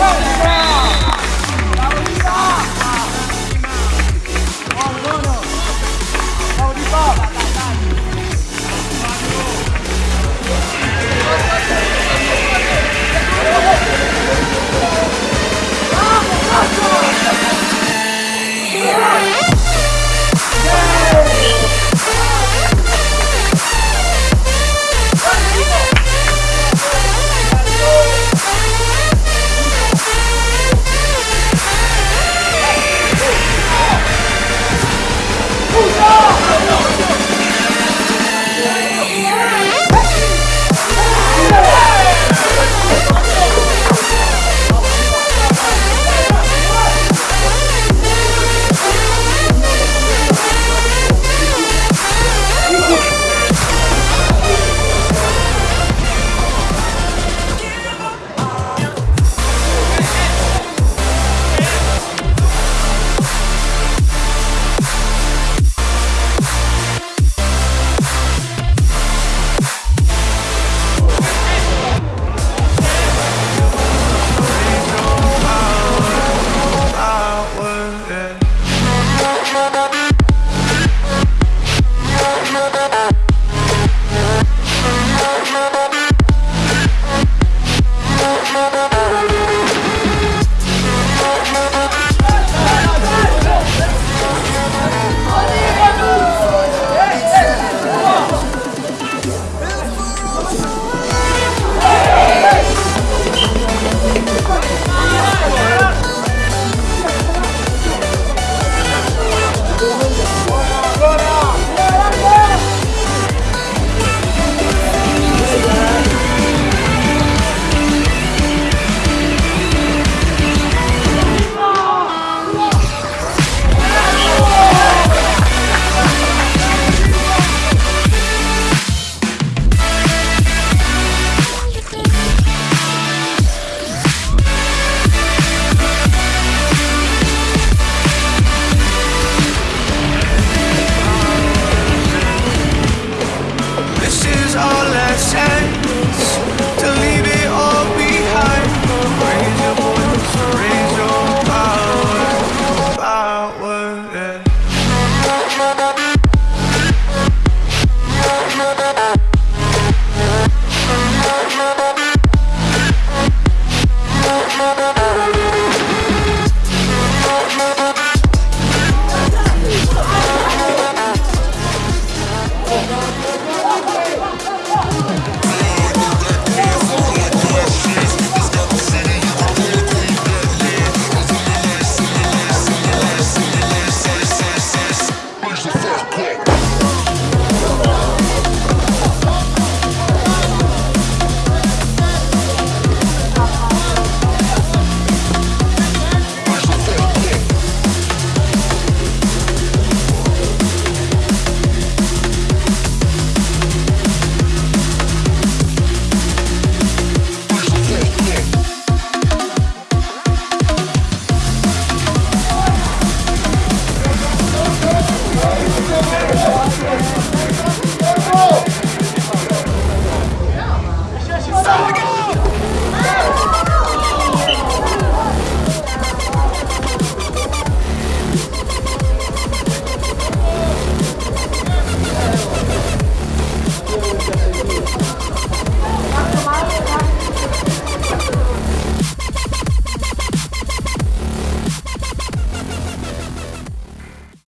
Go!